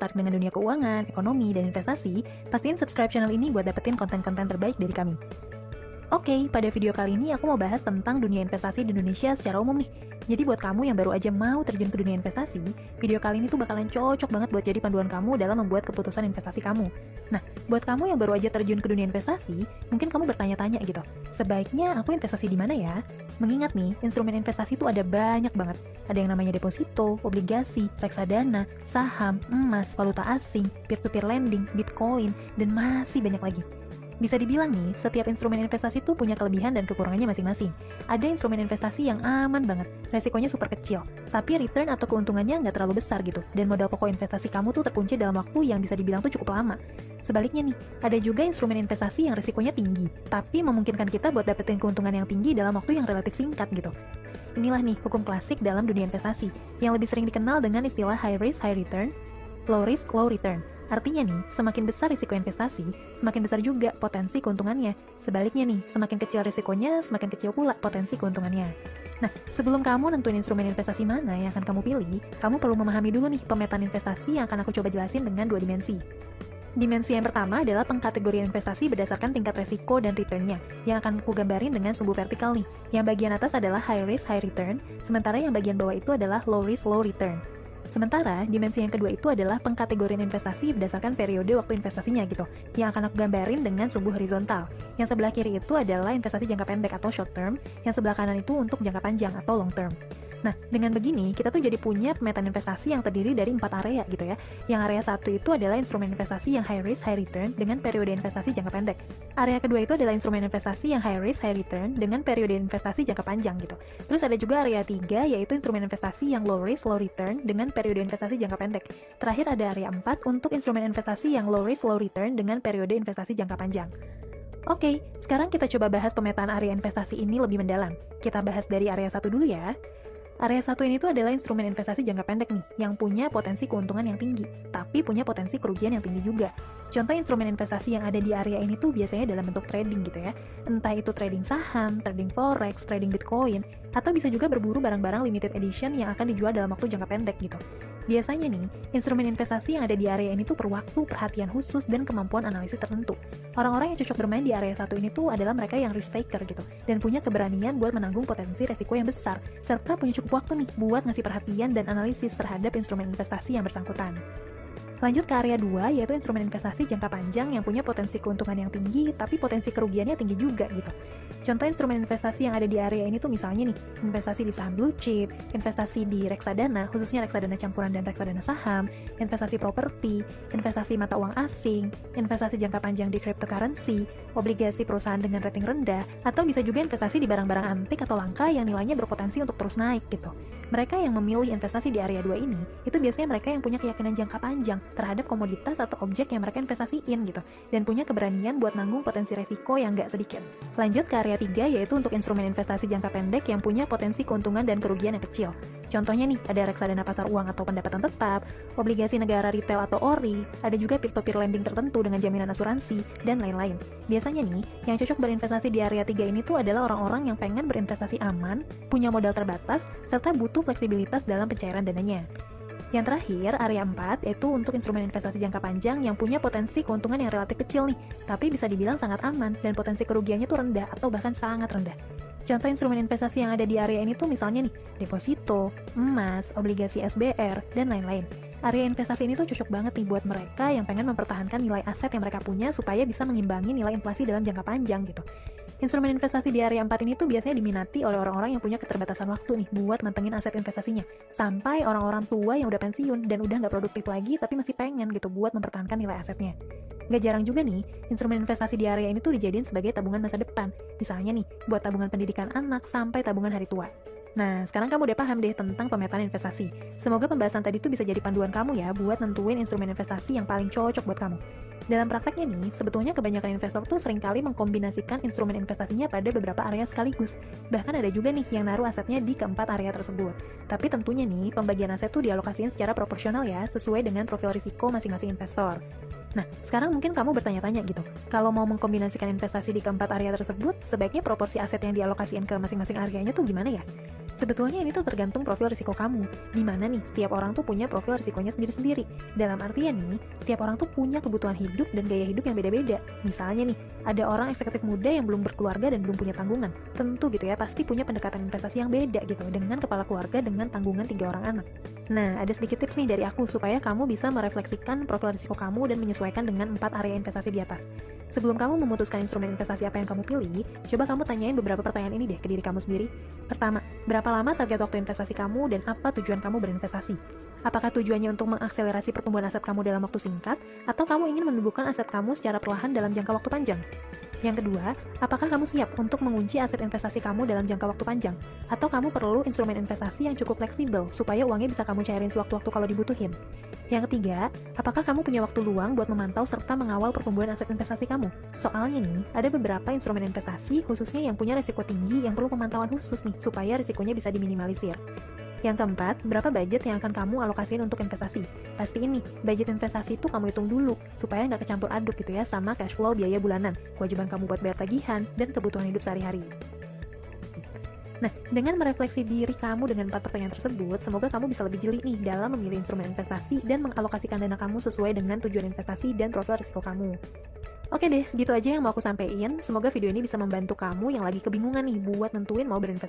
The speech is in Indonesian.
tertarik dengan dunia keuangan, ekonomi, dan investasi, pastiin subscribe channel ini buat dapetin konten-konten terbaik dari kami. Oke, pada video kali ini aku mau bahas tentang dunia investasi di Indonesia secara umum nih. Jadi buat kamu yang baru aja mau terjun ke dunia investasi, video kali ini tuh bakalan cocok banget buat jadi panduan kamu dalam membuat keputusan investasi kamu. Nah, buat kamu yang baru aja terjun ke dunia investasi, mungkin kamu bertanya-tanya gitu, sebaiknya aku investasi di mana ya? Mengingat nih, instrumen investasi itu ada banyak banget. Ada yang namanya deposito, obligasi, reksadana, saham, emas, valuta asing, peer-to-peer lending, bitcoin, dan masih banyak lagi. Bisa dibilang nih, setiap instrumen investasi tuh punya kelebihan dan kekurangannya masing-masing. Ada instrumen investasi yang aman banget, resikonya super kecil, tapi return atau keuntungannya nggak terlalu besar gitu, dan modal pokok investasi kamu tuh terkunci dalam waktu yang bisa dibilang tuh cukup lama. Sebaliknya nih, ada juga instrumen investasi yang risikonya tinggi, tapi memungkinkan kita buat dapetin keuntungan yang tinggi dalam waktu yang relatif singkat gitu. Inilah nih hukum klasik dalam dunia investasi, yang lebih sering dikenal dengan istilah high risk, high return, low risk, low return. Artinya nih, semakin besar risiko investasi, semakin besar juga potensi keuntungannya. Sebaliknya nih, semakin kecil risikonya, semakin kecil pula potensi keuntungannya. Nah, sebelum kamu nentuin instrumen investasi mana yang akan kamu pilih, kamu perlu memahami dulu nih pemetaan investasi yang akan aku coba jelasin dengan dua dimensi. Dimensi yang pertama adalah pengkategorian investasi berdasarkan tingkat resiko dan returnnya, yang akan aku gambarin dengan sumbu vertikal nih. Yang bagian atas adalah high risk, high return, sementara yang bagian bawah itu adalah low risk, low return. Sementara, dimensi yang kedua itu adalah pengkategorian investasi berdasarkan periode waktu investasinya gitu, yang akan aku gambarin dengan sumbu horizontal. Yang sebelah kiri itu adalah investasi jangka pendek atau short term, yang sebelah kanan itu untuk jangka panjang atau long term. Nah, dengan begini, kita tuh jadi punya pemetaan investasi yang terdiri dari empat area gitu ya. Yang area satu itu adalah instrumen investasi yang high risk, high return dengan periode investasi jangka pendek. Area kedua itu adalah instrumen investasi yang high risk, high return dengan periode investasi jangka panjang gitu. Terus ada juga area tiga, yaitu instrumen investasi yang low risk, low return dengan periode investasi jangka pendek. Terakhir ada area 4 untuk instrumen investasi yang low risk, low return dengan periode investasi jangka panjang. Oke, sekarang kita coba bahas pemetaan area investasi ini lebih mendalam. Kita bahas dari area satu dulu ya. Area satu ini tuh adalah instrumen investasi jangka pendek nih, yang punya potensi keuntungan yang tinggi, tapi punya potensi kerugian yang tinggi juga. Contoh instrumen investasi yang ada di area ini tuh biasanya dalam bentuk trading gitu ya. Entah itu trading saham, trading forex, trading bitcoin, atau bisa juga berburu barang-barang limited edition yang akan dijual dalam waktu jangka pendek gitu. Biasanya nih, instrumen investasi yang ada di area ini tuh perlu waktu, perhatian khusus, dan kemampuan analisis tertentu. Orang-orang yang cocok bermain di area satu ini tuh adalah mereka yang risk taker gitu, dan punya keberanian buat menanggung potensi resiko yang besar, serta punya cukup waktu nih buat ngasih perhatian dan analisis terhadap instrumen investasi yang bersangkutan. Lanjut ke area 2, yaitu instrumen investasi jangka panjang yang punya potensi keuntungan yang tinggi, tapi potensi kerugiannya tinggi juga gitu. Contoh instrumen investasi yang ada di area ini tuh misalnya nih, investasi di saham blue chip, investasi di reksadana, khususnya reksadana campuran dan reksadana saham, investasi properti, investasi mata uang asing, investasi jangka panjang di cryptocurrency, obligasi perusahaan dengan rating rendah, atau bisa juga investasi di barang-barang antik atau langka yang nilainya berpotensi untuk terus naik gitu. Mereka yang memilih investasi di area 2 ini, itu biasanya mereka yang punya keyakinan jangka panjang terhadap komoditas atau objek yang mereka investasiin gitu, dan punya keberanian buat nanggung potensi resiko yang gak sedikit. Lanjut ke area area 3 yaitu untuk instrumen investasi jangka pendek yang punya potensi keuntungan dan kerugian yang kecil. Contohnya nih, ada reksadana pasar uang atau pendapatan tetap, obligasi negara retail atau ORI, ada juga peer-to-peer lending tertentu dengan jaminan asuransi, dan lain-lain. Biasanya nih, yang cocok berinvestasi di area 3 ini tuh adalah orang-orang yang pengen berinvestasi aman, punya modal terbatas, serta butuh fleksibilitas dalam pencairan dananya. Yang terakhir, area 4 yaitu untuk instrumen investasi jangka panjang yang punya potensi keuntungan yang relatif kecil nih, tapi bisa dibilang sangat aman dan potensi kerugiannya tuh rendah atau bahkan sangat rendah. Contoh instrumen investasi yang ada di area ini tuh misalnya nih, deposito, emas, obligasi SBR, dan lain-lain. Area investasi ini tuh cocok banget nih buat mereka yang pengen mempertahankan nilai aset yang mereka punya supaya bisa mengimbangi nilai inflasi dalam jangka panjang gitu. Instrumen investasi di area 4 ini tuh biasanya diminati oleh orang-orang yang punya keterbatasan waktu nih buat mantengin aset investasinya. Sampai orang-orang tua yang udah pensiun dan udah nggak produktif lagi tapi masih pengen gitu buat mempertahankan nilai asetnya. Gak jarang juga nih, instrumen investasi di area ini tuh dijadiin sebagai tabungan masa depan. Misalnya nih, buat tabungan pendidikan anak sampai tabungan hari tua. Nah, sekarang kamu udah paham deh tentang pemetaan investasi. Semoga pembahasan tadi tuh bisa jadi panduan kamu ya buat nentuin instrumen investasi yang paling cocok buat kamu. Dalam prakteknya nih, sebetulnya kebanyakan investor tuh sering kali mengkombinasikan instrumen investasinya pada beberapa area sekaligus. Bahkan ada juga nih yang naruh asetnya di keempat area tersebut. Tapi tentunya nih, pembagian aset tuh dialokasiin secara proporsional ya, sesuai dengan profil risiko masing-masing investor. Nah, sekarang mungkin kamu bertanya-tanya gitu, kalau mau mengkombinasikan investasi di keempat area tersebut, sebaiknya proporsi aset yang dialokasikan ke masing-masing areanya tuh gimana ya? Sebetulnya ini tuh tergantung profil risiko kamu. Di mana nih, setiap orang tuh punya profil risikonya sendiri-sendiri. Dalam artian nih, setiap orang tuh punya kebutuhan hidup dan gaya hidup yang beda-beda. Misalnya nih, ada orang eksekutif muda yang belum berkeluarga dan belum punya tanggungan. Tentu gitu ya, pasti punya pendekatan investasi yang beda gitu, dengan kepala keluarga dengan tanggungan tiga orang anak. Nah, ada sedikit tips nih dari aku supaya kamu bisa merefleksikan profil risiko kamu dan menyesuaikan dengan empat area investasi di atas. Sebelum kamu memutuskan instrumen investasi apa yang kamu pilih, coba kamu tanyain beberapa pertanyaan ini deh ke diri kamu sendiri. Pertama, berapa lama target waktu investasi kamu dan apa tujuan kamu berinvestasi? Apakah tujuannya untuk mengakselerasi pertumbuhan aset kamu dalam waktu singkat, atau kamu ingin menumbuhkan aset kamu secara perlahan dalam jangka waktu panjang? Yang kedua, apakah kamu siap untuk mengunci aset investasi kamu dalam jangka waktu panjang? Atau kamu perlu instrumen investasi yang cukup fleksibel supaya uangnya bisa kamu cairin sewaktu-waktu kalau dibutuhin? Yang ketiga, apakah kamu punya waktu luang buat memantau serta mengawal pertumbuhan aset investasi kamu? Soalnya nih, ada beberapa instrumen investasi khususnya yang punya risiko tinggi yang perlu pemantauan khusus nih supaya risikonya bisa diminimalisir. Yang keempat, berapa budget yang akan kamu alokasiin untuk investasi? Pasti ini, budget investasi itu kamu hitung dulu, supaya nggak kecampur aduk gitu ya sama cash flow biaya bulanan, kewajiban kamu buat bayar tagihan, dan kebutuhan hidup sehari-hari. Nah, dengan merefleksi diri kamu dengan empat pertanyaan tersebut, semoga kamu bisa lebih jeli nih dalam memilih instrumen investasi dan mengalokasikan dana kamu sesuai dengan tujuan investasi dan profil risiko kamu. Oke deh, segitu aja yang mau aku sampaikan. Semoga video ini bisa membantu kamu yang lagi kebingungan nih buat nentuin mau berinvestasi